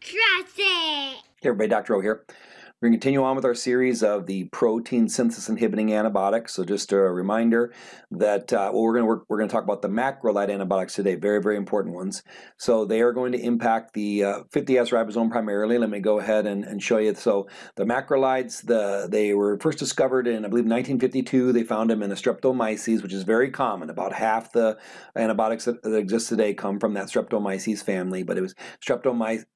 Trust it. Hey everybody, Dr. O here. We're going to continue on with our series of the protein synthesis inhibiting antibiotics. So just a reminder that uh, well, we're going to work, we're going to talk about the macrolide antibiotics today. Very very important ones. So they are going to impact the uh, 50S ribosome primarily. Let me go ahead and, and show you. So the macrolides, the they were first discovered in I believe 1952. They found them in the Streptomyces, which is very common. About half the antibiotics that, that exist today come from that Streptomyces family. But it was Streptomyces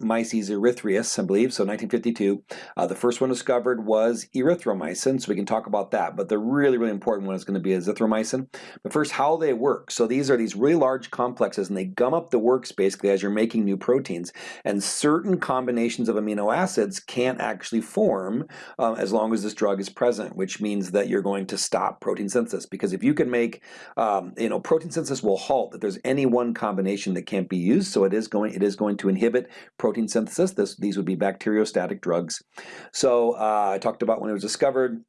erythraeus, I believe. So 1952. Uh, the first first one discovered was erythromycin, so we can talk about that. But the really, really important one is going to be azithromycin. But first, how they work. So these are these really large complexes, and they gum up the works basically as you're making new proteins. And certain combinations of amino acids can't actually form um, as long as this drug is present, which means that you're going to stop protein synthesis. Because if you can make, um, you know, protein synthesis will halt if there's any one combination that can't be used. So it is going, it is going to inhibit protein synthesis. This, these would be bacteriostatic drugs. So uh, I talked about when it was discovered.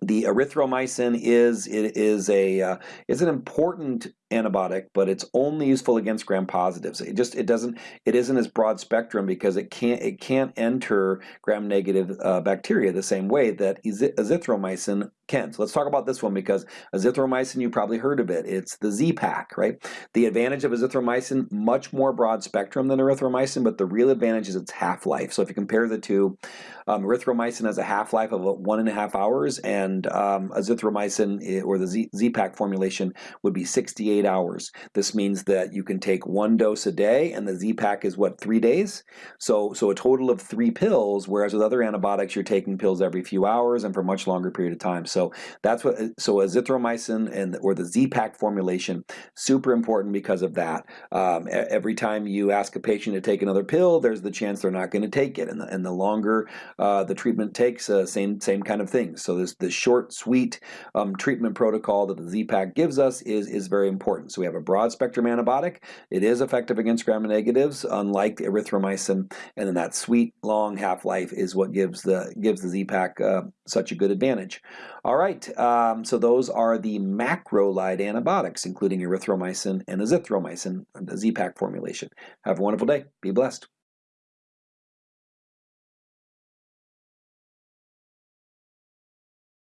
The erythromycin is it is a uh, is an important antibiotic, but it's only useful against gram positives. It just it doesn't it isn't as broad spectrum because it can't it can't enter gram negative uh, bacteria the same way that azithromycin can. So let's talk about this one because azithromycin you probably heard of it. It's the Z-Pak, right? The advantage of azithromycin much more broad spectrum than erythromycin, but the real advantage is its half-life. So if you compare the two, um, erythromycin has a half-life of one and a half hours, and um, azithromycin eh, or the Z- Z-Pak formulation would be 68 48 hours. This means that you can take one dose a day, and the Z-Pak is what, three days? So, so a total of three pills, whereas with other antibiotics, you're taking pills every few hours and for a much longer period of time. So that's what, so azithromycin and or the Z-Pak formulation, super important because of that. Um, every time you ask a patient to take another pill, there's the chance they're not going to take it. And the, and the longer uh, the treatment takes, uh, same, same kind of thing. So this, the short, sweet um, treatment protocol that the Z-Pak gives us is, is very important important. So we have a broad spectrum antibiotic. It is effective against gram-negatives, unlike erythromycin, and then that sweet long half-life is what gives the gives the Z-Pak uh, such a good advantage. All right, um, so those are the macrolide antibiotics, including erythromycin and azithromycin, the Z-Pak formulation. Have a wonderful day. Be blessed.